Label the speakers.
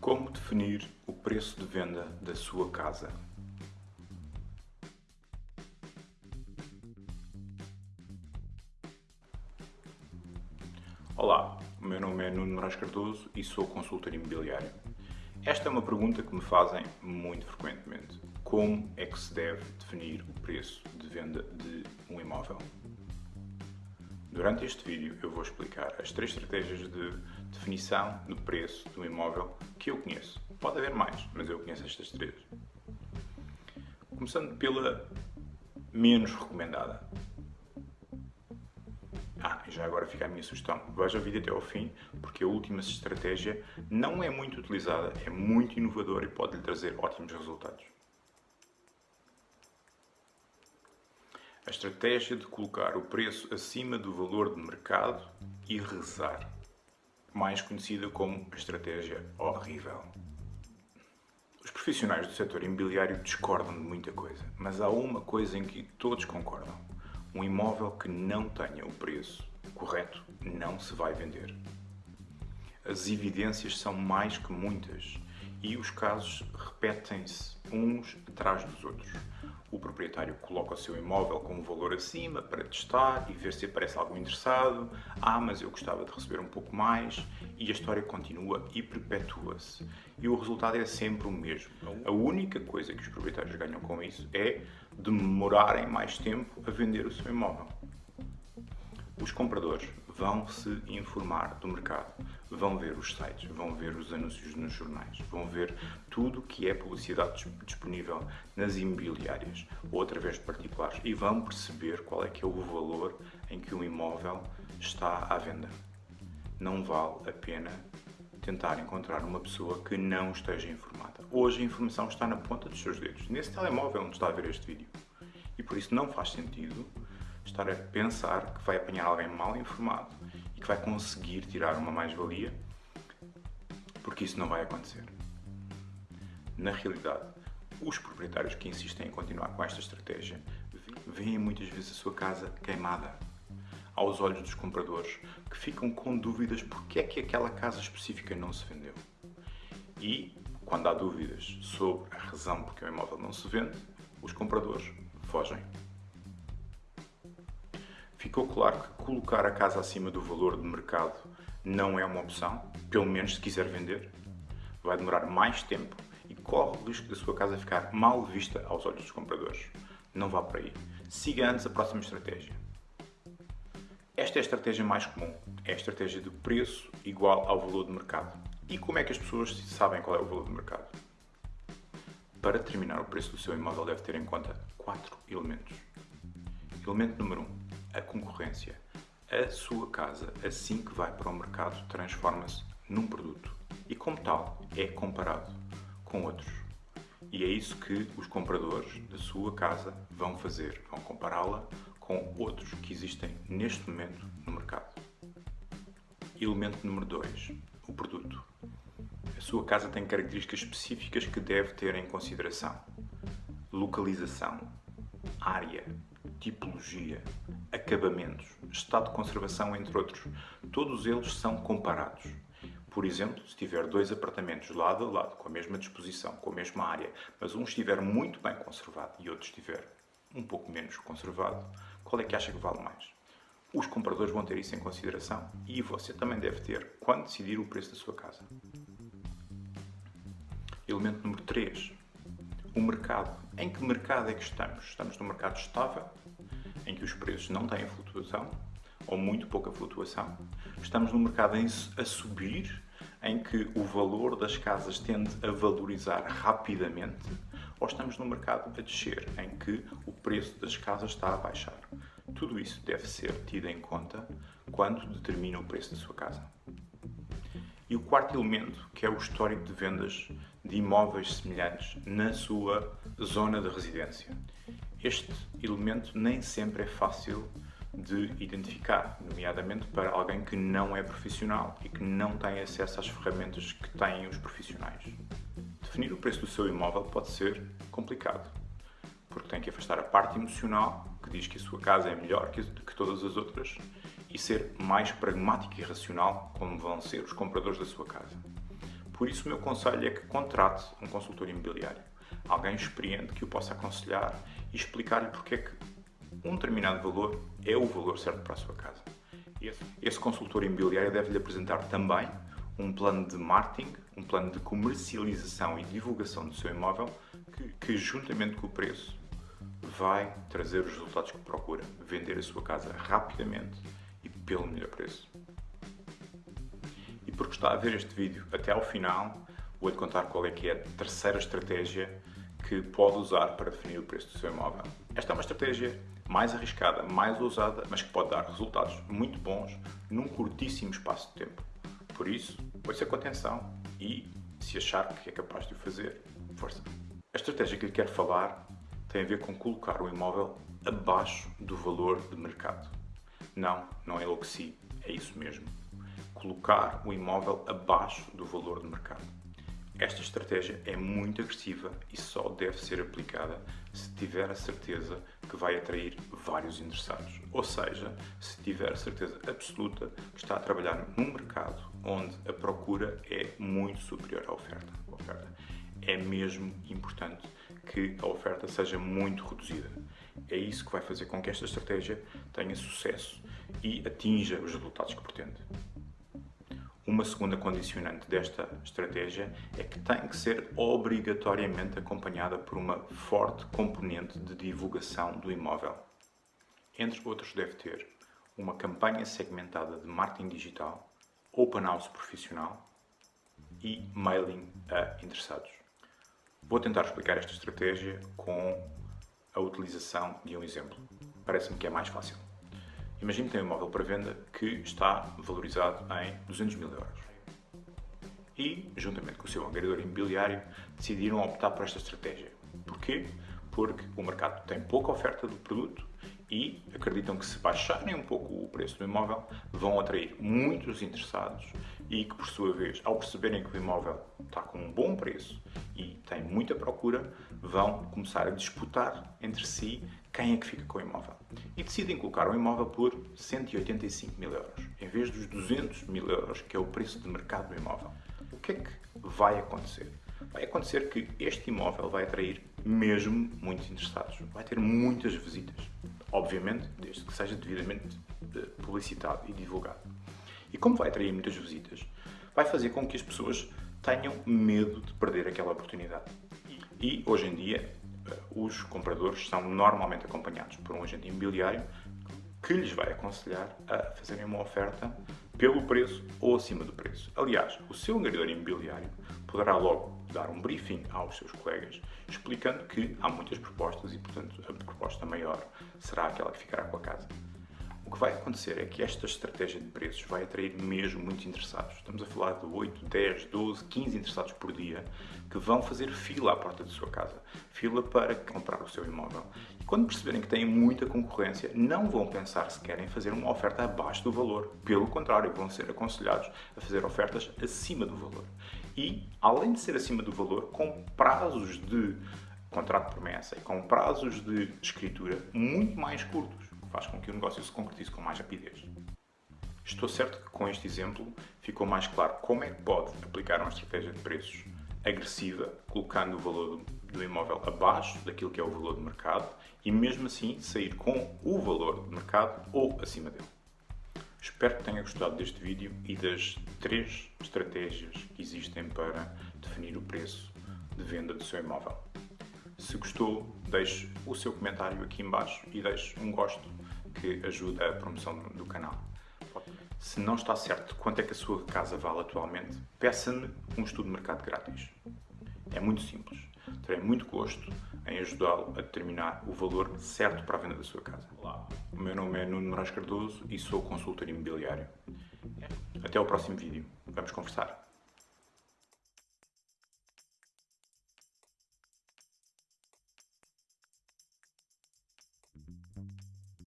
Speaker 1: Como definir o preço de venda da sua casa? Olá, o meu nome é Nuno Moraes Cardoso e sou consultor imobiliário. Esta é uma pergunta que me fazem muito frequentemente. Como é que se deve definir o preço de venda de um imóvel? Durante este vídeo eu vou explicar as três estratégias de definição do preço do imóvel que eu conheço. Pode haver mais, mas eu conheço estas três. Começando pela menos recomendada. Ah, e já agora fica a minha sugestão. Veja o vídeo até ao fim, porque a última estratégia não é muito utilizada, é muito inovadora e pode lhe trazer ótimos resultados. A estratégia de colocar o preço acima do valor de mercado e rezar, mais conhecida como a estratégia horrível. Os profissionais do setor imobiliário discordam de muita coisa, mas há uma coisa em que todos concordam. Um imóvel que não tenha o preço correto não se vai vender. As evidências são mais que muitas e os casos repetem-se uns atrás dos outros o proprietário coloca o seu imóvel com um valor acima para testar e ver se aparece algum interessado. Ah, mas eu gostava de receber um pouco mais. E a história continua e perpetua-se. E o resultado é sempre o mesmo. A única coisa que os proprietários ganham com isso é demorarem mais tempo a vender o seu imóvel. Os compradores vão se informar do mercado, vão ver os sites, vão ver os anúncios nos jornais, vão ver tudo que é publicidade disponível nas imobiliárias ou através de particulares e vão perceber qual é que é o valor em que um imóvel está à venda. Não vale a pena tentar encontrar uma pessoa que não esteja informada. Hoje a informação está na ponta dos seus dedos, nesse telemóvel onde está a ver este vídeo. E por isso não faz sentido estar a pensar que vai apanhar alguém mal informado que vai conseguir tirar uma mais-valia, porque isso não vai acontecer. Na realidade, os proprietários que insistem em continuar com esta estratégia veem muitas vezes a sua casa queimada aos olhos dos compradores que ficam com dúvidas porque é que aquela casa específica não se vendeu. E, quando há dúvidas sobre a razão porque o imóvel não se vende, os compradores fogem. Ficou claro que colocar a casa acima do valor de mercado não é uma opção, pelo menos se quiser vender. Vai demorar mais tempo e corre o risco da sua casa ficar mal vista aos olhos dos compradores. Não vá por aí. Siga antes a próxima estratégia. Esta é a estratégia mais comum. É a estratégia de preço igual ao valor de mercado. E como é que as pessoas sabem qual é o valor de mercado? Para determinar o preço do seu imóvel deve ter em conta quatro elementos. Elemento número 1. Um, a concorrência. A sua casa, assim que vai para o mercado, transforma-se num produto e, como tal, é comparado com outros. E é isso que os compradores da sua casa vão fazer, vão compará-la com outros que existem neste momento no mercado. Elemento número 2, o produto. A sua casa tem características específicas que deve ter em consideração. Localização, área, tipologia, acabamentos, estado de conservação, entre outros. Todos eles são comparados. Por exemplo, se tiver dois apartamentos lado a lado, com a mesma disposição, com a mesma área, mas um estiver muito bem conservado e outro estiver um pouco menos conservado, qual é que acha que vale mais? Os compradores vão ter isso em consideração e você também deve ter quando decidir o preço da sua casa. Elemento número 3. O mercado. Em que mercado é que estamos? Estamos num mercado estável em que os preços não têm flutuação ou muito pouca flutuação. Estamos num mercado a subir, em que o valor das casas tende a valorizar rapidamente, ou estamos num mercado a descer, em que o preço das casas está a baixar. Tudo isso deve ser tido em conta quando determina o preço da sua casa. E o quarto elemento, que é o histórico de vendas de imóveis semelhantes na sua zona de residência. Este elemento nem sempre é fácil de identificar, nomeadamente para alguém que não é profissional e que não tem acesso às ferramentas que têm os profissionais. Definir o preço do seu imóvel pode ser complicado, porque tem que afastar a parte emocional, que diz que a sua casa é melhor que, todas as outras, e ser mais pragmático e racional, como vão ser os compradores da sua casa. Por isso, o meu conselho é que contrate um consultor imobiliário, alguém experiente que o possa aconselhar e explicar-lhe porque é que um determinado valor é o valor certo para a sua casa. Esse, esse consultor imobiliário deve-lhe apresentar também um plano de marketing, um plano de comercialização e divulgação do seu imóvel que, que juntamente com o preço, vai trazer os resultados que procura. Vender a sua casa rapidamente e pelo melhor preço. E porque está a ver este vídeo até ao final, vou-lhe contar qual é que é a terceira estratégia que pode usar para definir o preço do seu imóvel. Esta é uma estratégia mais arriscada, mais ousada, mas que pode dar resultados muito bons num curtíssimo espaço de tempo. Por isso, ouça com atenção e, se achar que é capaz de o fazer, força. A estratégia que lhe quero falar tem a ver com colocar o imóvel abaixo do valor de mercado. Não, não enlouqueci, é isso mesmo. Colocar o imóvel abaixo do valor de mercado. Esta estratégia é muito agressiva e só deve ser aplicada se tiver a certeza que vai atrair vários interessados. Ou seja, se tiver a certeza absoluta que está a trabalhar num mercado onde a procura é muito superior à oferta. É mesmo importante que a oferta seja muito reduzida. É isso que vai fazer com que esta estratégia tenha sucesso e atinja os resultados que pretende. Uma segunda condicionante desta estratégia é que tem que ser obrigatoriamente acompanhada por uma forte componente de divulgação do imóvel. Entre outros, deve ter uma campanha segmentada de marketing digital, open house profissional e mailing a interessados. Vou tentar explicar esta estratégia com a utilização de um exemplo. Parece-me que é mais fácil. Imagine que tem um imóvel para venda que está valorizado em 200 mil euros. E, juntamente com o seu angariador imobiliário, decidiram optar por esta estratégia. Porquê? Porque o mercado tem pouca oferta do produto e acreditam que se baixarem um pouco o preço do imóvel, vão atrair muitos interessados e que, por sua vez, ao perceberem que o imóvel está com um bom preço e tem muita procura, vão começar a disputar entre si quem é que fica com o imóvel. E decidem colocar o imóvel por 185 mil euros, em vez dos 200 mil euros, que é o preço de mercado do imóvel. O que é que vai acontecer? Vai acontecer que este imóvel vai atrair mesmo muitos interessados, vai ter muitas visitas, obviamente, desde que seja devidamente eh, publicitado e divulgado. E como vai atrair muitas visitas, vai fazer com que as pessoas tenham medo de perder aquela oportunidade. E hoje em dia, eh, os compradores são normalmente acompanhados por um agente imobiliário que lhes vai aconselhar a fazerem uma oferta pelo preço ou acima do preço. Aliás, o seu angariador imobiliário poderá logo dar um briefing aos seus colegas explicando que há muitas propostas e, portanto, a proposta maior será aquela que ficará com a casa. O que vai acontecer é que esta estratégia de preços vai atrair mesmo muitos interessados. Estamos a falar de 8, 10, 12, 15 interessados por dia que vão fazer fila à porta da sua casa, fila para comprar o seu imóvel. E quando perceberem que têm muita concorrência, não vão pensar se querem fazer uma oferta abaixo do valor. Pelo contrário, vão ser aconselhados a fazer ofertas acima do valor. E, além de ser acima do valor, com prazos de contrato de promessa e com prazos de escritura muito mais curtos faz com que o negócio se concretize com mais rapidez. Estou certo que com este exemplo ficou mais claro como é que pode aplicar uma estratégia de preços agressiva, colocando o valor do imóvel abaixo daquilo que é o valor de mercado e mesmo assim sair com o valor de mercado ou acima dele. Espero que tenha gostado deste vídeo e das três estratégias que existem para definir o preço de venda do seu imóvel. Se gostou, deixe o seu comentário aqui embaixo e deixe um gosto que ajuda a promoção do canal. Se não está certo quanto é que a sua casa vale atualmente, peça-me um estudo de mercado grátis. É muito simples. Terei muito gosto em ajudá-lo a determinar o valor certo para a venda da sua casa. Olá, o meu nome é Nuno Moraes Cardoso e sou consultor imobiliário. Até ao próximo vídeo. Vamos conversar.